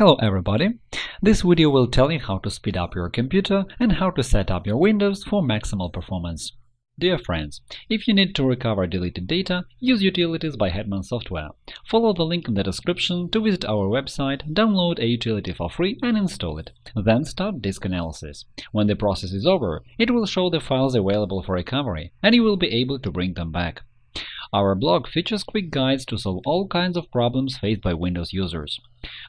Hello everybody! This video will tell you how to speed up your computer and how to set up your Windows for maximal performance. Dear friends, if you need to recover deleted data, use Utilities by Hetman Software. Follow the link in the description to visit our website, download a utility for free and install it. Then start disk analysis. When the process is over, it will show the files available for recovery, and you will be able to bring them back. Our blog features quick guides to solve all kinds of problems faced by Windows users.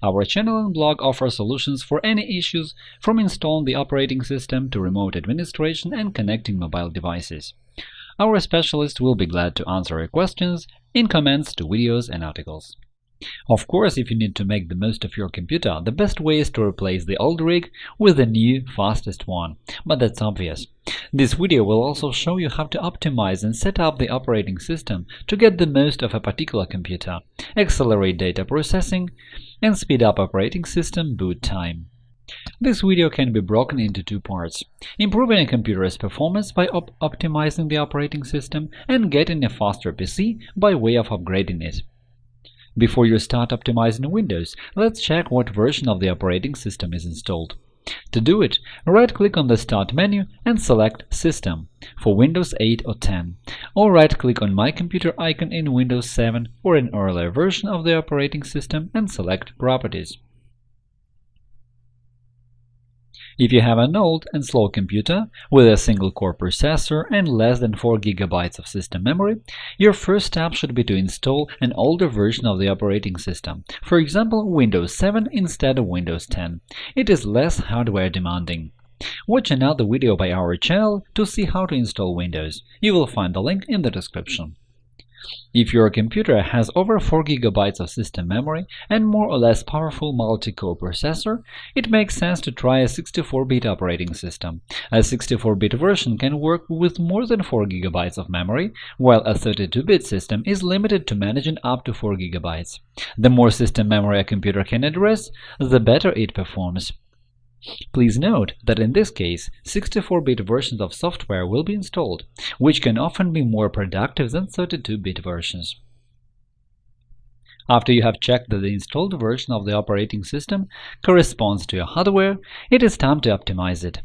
Our channel and blog offer solutions for any issues, from installing the operating system to remote administration and connecting mobile devices. Our specialists will be glad to answer your questions in comments to videos and articles. Of course, if you need to make the most of your computer, the best way is to replace the old rig with the new, fastest one, but that's obvious. This video will also show you how to optimize and set up the operating system to get the most of a particular computer, accelerate data processing, and speed up operating system boot time. This video can be broken into two parts – improving a computer's performance by op optimizing the operating system and getting a faster PC by way of upgrading it. Before you start optimizing Windows, let's check what version of the operating system is installed. To do it, right-click on the Start menu and select System for Windows 8 or 10, or right-click on My Computer icon in Windows 7 or an earlier version of the operating system and select Properties. If you have an old and slow computer with a single-core processor and less than 4 GB of system memory, your first step should be to install an older version of the operating system, for example Windows 7 instead of Windows 10. It is less hardware demanding. Watch another video by our channel to see how to install Windows. You will find the link in the description. If your computer has over 4 GB of system memory and more or less powerful multi-core processor, it makes sense to try a 64-bit operating system. A 64-bit version can work with more than 4 GB of memory, while a 32-bit system is limited to managing up to 4 GB. The more system memory a computer can address, the better it performs. Please note that in this case 64-bit versions of software will be installed, which can often be more productive than 32-bit versions. After you have checked that the installed version of the operating system corresponds to your hardware, it is time to optimize it.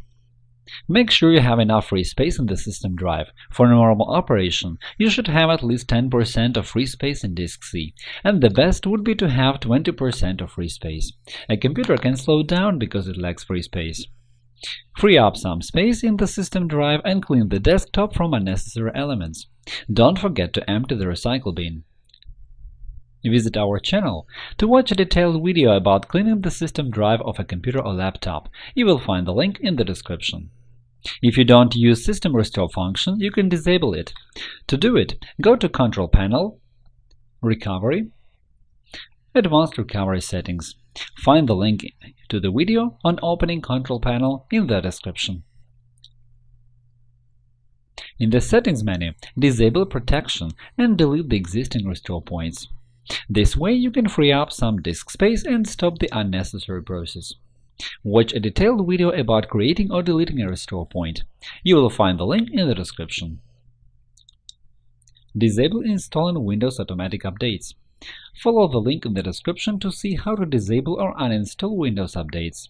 Make sure you have enough free space in the system drive. For normal operation, you should have at least 10% of free space in disk C, and the best would be to have 20% of free space. A computer can slow down because it lacks free space. Free up some space in the system drive and clean the desktop from unnecessary elements. Don't forget to empty the recycle bin. Visit our channel to watch a detailed video about cleaning the system drive of a computer or laptop. You will find the link in the description. If you don't use System Restore function, you can disable it. To do it, go to Control Panel, Recovery, Advanced Recovery Settings. Find the link to the video on opening Control Panel in the description. In the Settings menu, disable Protection and delete the existing restore points. This way you can free up some disk space and stop the unnecessary process. Watch a detailed video about creating or deleting a restore point. You will find the link in the description. Disable installing Windows Automatic Updates. Follow the link in the description to see how to disable or uninstall Windows updates.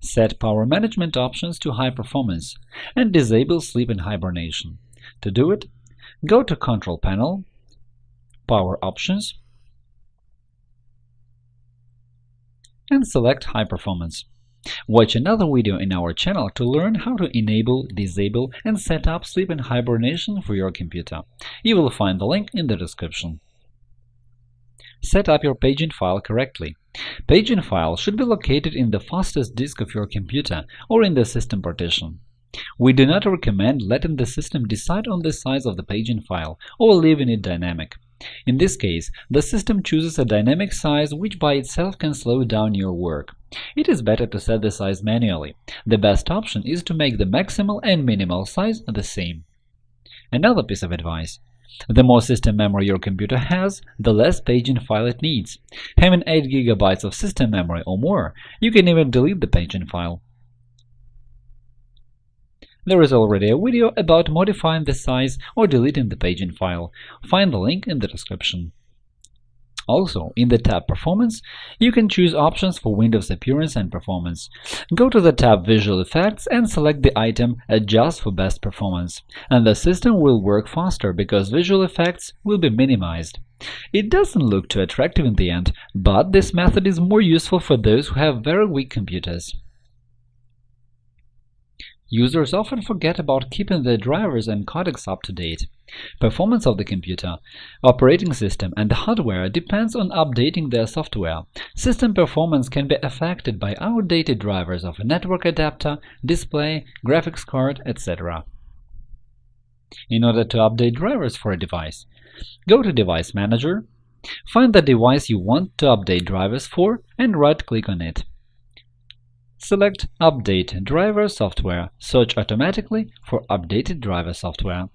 Set power management options to high performance and disable sleep and hibernation. To do it, go to Control Panel, Power Options, and select High Performance. Watch another video in our channel to learn how to enable, disable, and set up sleep and hibernation for your computer. You will find the link in the description. Set up your paging file correctly. Paging file should be located in the fastest disk of your computer or in the system partition. We do not recommend letting the system decide on the size of the paging file or leaving it dynamic. In this case, the system chooses a dynamic size which by itself can slow down your work. It is better to set the size manually. The best option is to make the maximal and minimal size the same. Another piece of advice. The more system memory your computer has, the less paging file it needs. Having 8 GB of system memory or more, you can even delete the paging file. There is already a video about modifying the size or deleting the paging file. Find the link in the description. Also, in the tab Performance, you can choose options for Windows appearance and performance. Go to the tab Visual Effects and select the item Adjust for best performance, and the system will work faster because visual effects will be minimized. It doesn't look too attractive in the end, but this method is more useful for those who have very weak computers. Users often forget about keeping their drivers and codecs up to date. Performance of the computer, operating system, and the hardware depends on updating their software. System performance can be affected by outdated drivers of a network adapter, display, graphics card, etc. In order to update drivers for a device, go to Device Manager, find the device you want to update drivers for, and right-click on it. Select Update Driver Software. Search automatically for updated driver software.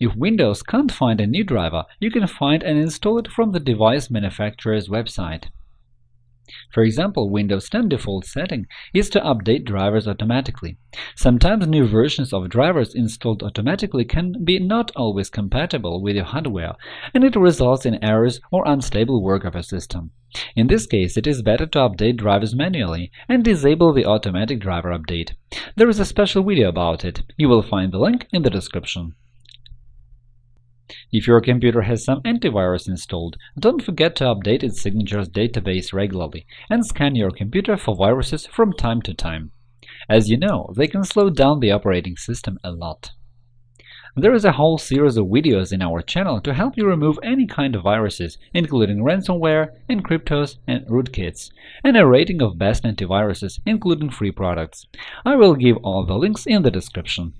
If Windows can't find a new driver, you can find and install it from the device manufacturer's website. For example, Windows 10 default setting is to update drivers automatically. Sometimes new versions of drivers installed automatically can be not always compatible with your hardware, and it results in errors or unstable work of a system. In this case, it is better to update drivers manually and disable the automatic driver update. There is a special video about it. You will find the link in the description. If your computer has some antivirus installed, don't forget to update its signatures database regularly and scan your computer for viruses from time to time. As you know, they can slow down the operating system a lot. There is a whole series of videos in our channel to help you remove any kind of viruses, including ransomware, encryptos, and rootkits, and a rating of best antiviruses, including free products. I will give all the links in the description.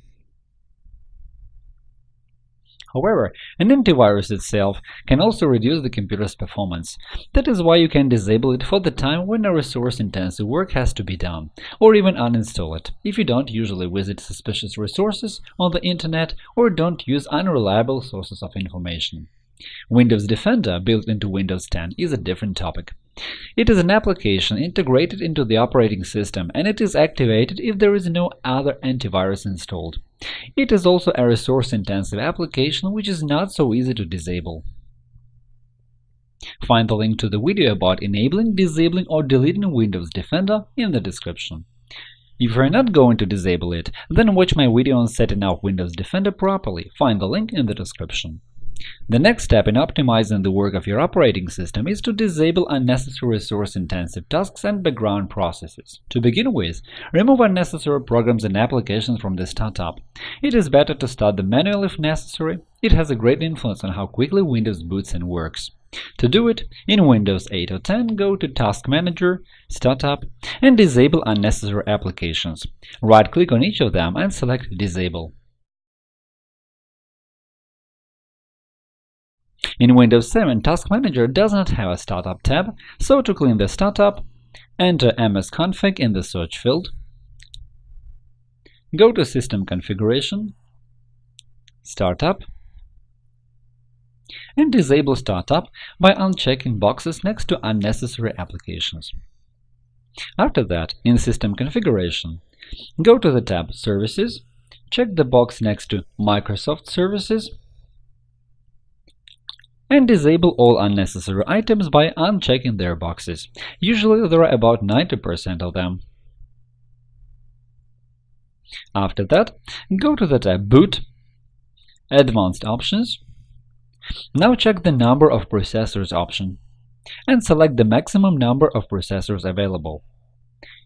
However, an antivirus itself can also reduce the computer's performance. That is why you can disable it for the time when a resource-intensive work has to be done, or even uninstall it, if you don't usually visit suspicious resources on the Internet or don't use unreliable sources of information. Windows Defender, built into Windows 10, is a different topic. It is an application integrated into the operating system, and it is activated if there is no other antivirus installed. It is also a resource-intensive application which is not so easy to disable. Find the link to the video about enabling, disabling, or deleting Windows Defender in the description. If you are not going to disable it, then watch my video on setting up Windows Defender properly. Find the link in the description. The next step in optimizing the work of your operating system is to disable unnecessary resource-intensive tasks and background processes. To begin with, remove unnecessary programs and applications from the startup. It is better to start them manually if necessary. It has a great influence on how quickly Windows boots and works. To do it, in Windows 8 or 10, go to Task Manager, Startup, and disable unnecessary applications. Right-click on each of them and select Disable. In Windows 7, Task Manager does not have a Startup tab, so to clean the startup, enter msconfig in the search field, go to System Configuration, Startup, and disable Startup by unchecking boxes next to unnecessary applications. After that, in System Configuration, go to the tab Services, check the box next to Microsoft Services and disable all unnecessary items by unchecking their boxes. Usually there are about 90% of them. After that, go to the tab Boot, Advanced Options. Now check the Number of Processors option and select the maximum number of processors available.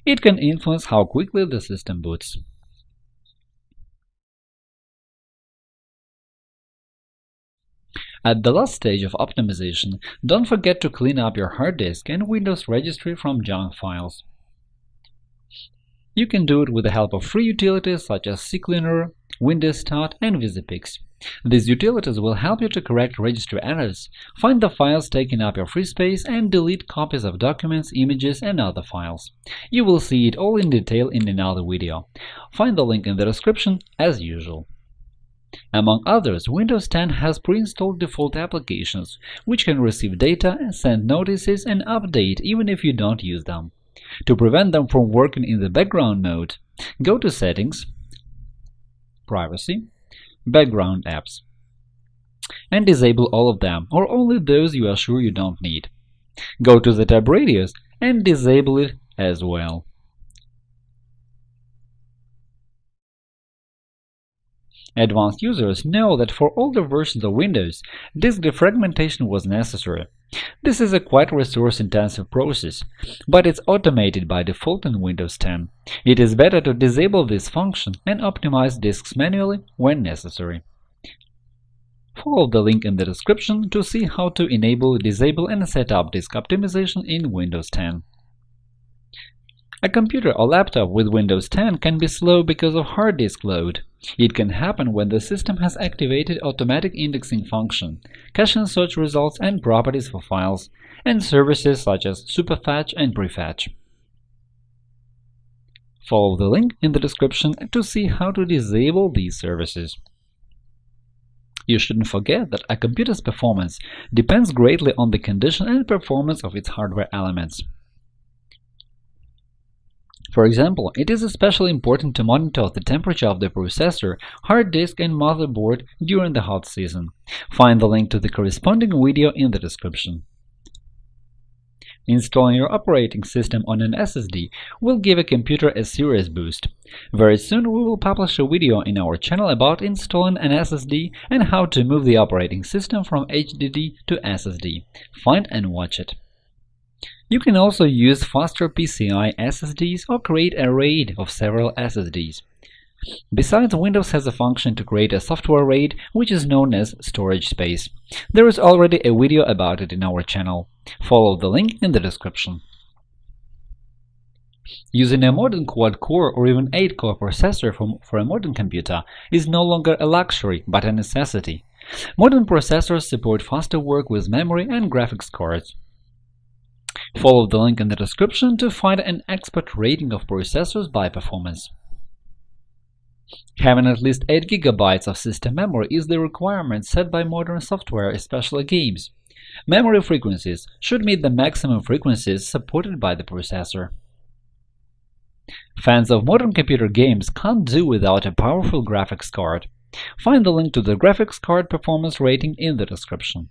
It can influence how quickly the system boots. At the last stage of optimization, don't forget to clean up your hard disk and Windows registry from junk files. You can do it with the help of free utilities such as CCleaner, WinDirStat, and VisiPics. These utilities will help you to correct registry errors, find the files taking up your free space, and delete copies of documents, images, and other files. You will see it all in detail in another video. Find the link in the description as usual. Among others, Windows 10 has pre-installed default applications, which can receive data, send notices, and update even if you don't use them. To prevent them from working in the background mode, go to Settings, Privacy, Background Apps. and disable all of them, or only those you are sure you don't need. Go to the tab Radios and disable it as well. Advanced users know that for older versions of Windows, disk defragmentation was necessary. This is a quite resource-intensive process, but it's automated by default in Windows 10. It is better to disable this function and optimize disks manually when necessary. Follow the link in the description to see how to enable, disable and set up disk optimization in Windows 10. A computer or laptop with Windows 10 can be slow because of hard disk load. It can happen when the system has activated automatic indexing function, caching search results and properties for files, and services such as Superfetch and Prefetch. Follow the link in the description to see how to disable these services. You shouldn't forget that a computer's performance depends greatly on the condition and performance of its hardware elements. For example, it is especially important to monitor the temperature of the processor, hard disk and motherboard during the hot season. Find the link to the corresponding video in the description. Installing your operating system on an SSD will give a computer a serious boost. Very soon we will publish a video in our channel about installing an SSD and how to move the operating system from HDD to SSD. Find and watch it. You can also use faster PCI SSDs or create a RAID of several SSDs. Besides, Windows has a function to create a software RAID, which is known as storage space. There is already a video about it in our channel. Follow the link in the description. Using a modern quad-core or even 8-core processor for, for a modern computer is no longer a luxury, but a necessity. Modern processors support faster work with memory and graphics cards. Follow the link in the description to find an expert rating of processors by performance. Having at least 8 GB of system memory is the requirement set by modern software, especially games. Memory frequencies should meet the maximum frequencies supported by the processor. Fans of modern computer games can't do without a powerful graphics card. Find the link to the graphics card performance rating in the description.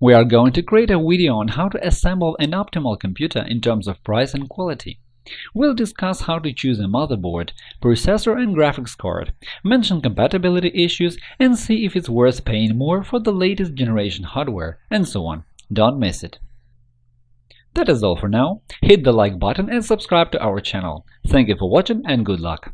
We are going to create a video on how to assemble an optimal computer in terms of price and quality. We'll discuss how to choose a motherboard, processor and graphics card, mention compatibility issues, and see if it's worth paying more for the latest generation hardware, and so on. Don't miss it. That is all for now. Hit the like button and subscribe to our channel. Thank you for watching and good luck!